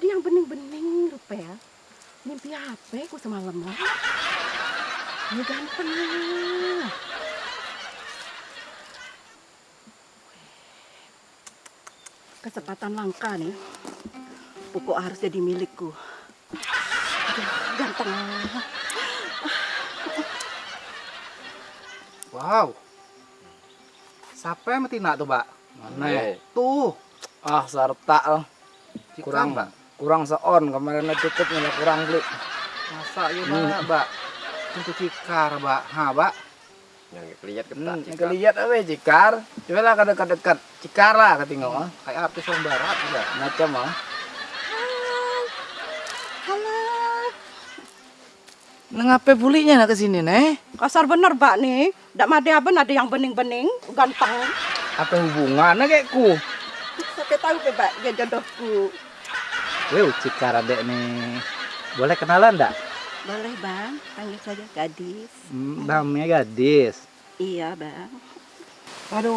ada yang bening-bening rupa ya. Mimpi apa aku semalam lah? Ini ganteng lah. Kesempatan langka nih. Pokok harus jadi milikku. Aduh, ganteng lah. Wow. Siapa yang betina tuh, Mbak? Mana ya? Eh. Tuh. Ah, sarta lah. Kurang, Mbak. Kurang seon kemarin cukup nggak kurang beli. Masa ya, Mbak, Mbak? Itu cikar, Mbak. Ha, Mbak. Yang kelihatan ketat Hmm, cikar. kelihat apa cikar? Coba lah ke dekat-dekat cikar lah ketinggal ah. Kayak artis orang barat, Mbak. Macam ah. Halo. Nengape bulinya nak ke sini nih? Kasar bener, Mbak nih. Ndak ada aben ada yang bening-bening, ganteng. Apa hubungannya kayakku? Sampai tahu ke, Mbak, dia jodohku. Wow, cikar adek nih. Boleh kenalan enggak? Boleh, Bang. Panggil saja gadis. Hmm, namanya gadis. Iya, Bang. Aduh,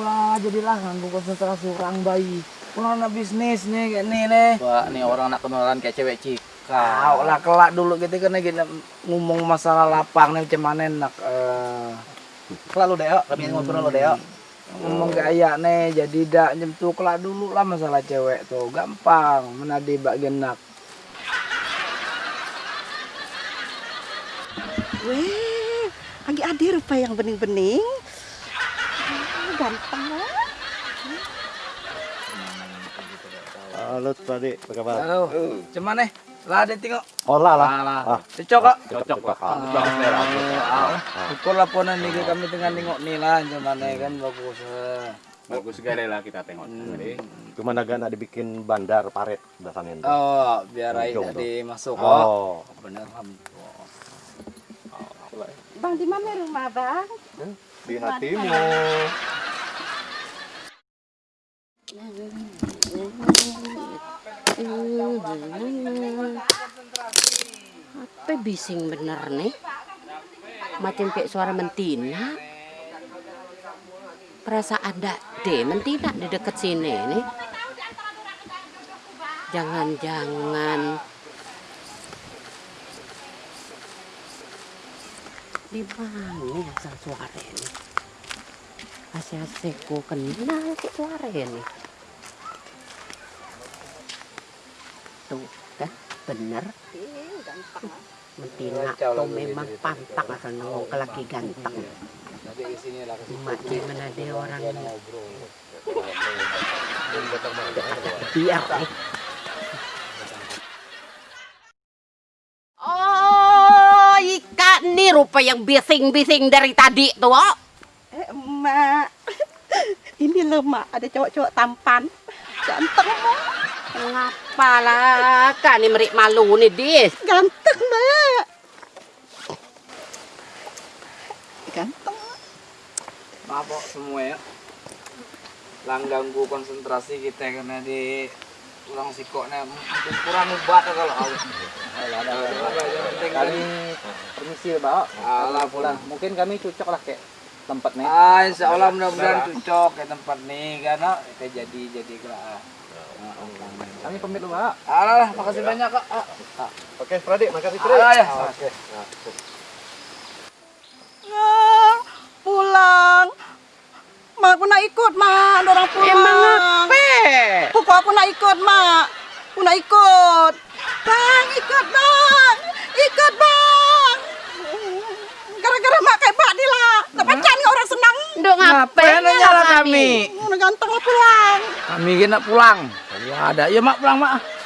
lah jadilah ganggu konsentrasi orang bayi. Pulang na bisnis nih kayak nih nih. Wah, nih orang nak kenalan kayak cewek cikar. Kau lah kelak dulu gitu kan kita ngomong masalah lapang nih mana enak. Eh, Kelak lu, Deo. Kami ngobrol lu, Deo. Ngomong kayak nih jadi dak nyentuh kelak dulu lah masalah cewek tuh gampang menadi bak genak. Weh, lagi ada rupa yang bening-bening. Ah, Ganteng lah. Halo, tadi apa kabar? Halo, cuman nih lah ada tengok. Oh lah lah. Ah, Cocok kok. Cocok Pak. Ah, Syukur laporan nih kami tengah nengok nih lah cuman nih kan bagus. eh. Bagus sekali lah kita tengok. Jadi, Cuma agak nak dibikin bandar paret itu. Oh, biar air tadi masuk kok. Oh, Bener Ham. Bang, di mana rumah, Bang? di hatimu. Bising bener nih? Macam kayak suara mentina. Perasaan ada deh mentina di dekat sini nih. Jangan-jangan di mana asal suara ini? Asik-asik ku kenal ke suara ini. Tuh, dah bener. Mentina tuh memang pantang asal nongol ke laki ganteng. Nanti ke sini lah ke situ. Mak di mana ada orang Dia ngobrol. biar nih. Oh, ikan nih rupa yang bising-bising dari tadi tuh. oh. Eh, Emak. Ini loh, Mak. Ada cowok-cowok tampan. Ganteng, Mak. Ngapalah kan nih merik malu nih, Dis. Ganteng, Mak. Ganteng. Maaf kok semua ya. Lang ganggu konsentrasi kita karena di kurang sikoknya mungkin kurang kalau ada apa yang penting Kami kan. permisi, Mbak. Alah pulang. Mungkin kami cocok lah kayak tempat nih. Ah, insya Allah mudah-mudahan cocok ke tempat nih karena kita jadi jadi gerak. Kami pamit dulu, Mbak. Alah, lah, makasih banyak kak. Ah, Oke, Pradik, makasih Pradik. Alah ya. Oke. Ah, pulang. Mak, aku nak ikut, Mak. Orang pulang. Emang apa? Pokok aku nak ikut, Mak. Aku nak ikut. Bang, ikut, Bang. Ikut, Bang. Gara-gara Mak kayak Pak ni lah. Tak pacar ni orang senang. Duk ngapain Ngapain nyala kami? Ganteng lah pulang. Kami kena pulang. Ya ada, ya mak pulang mak.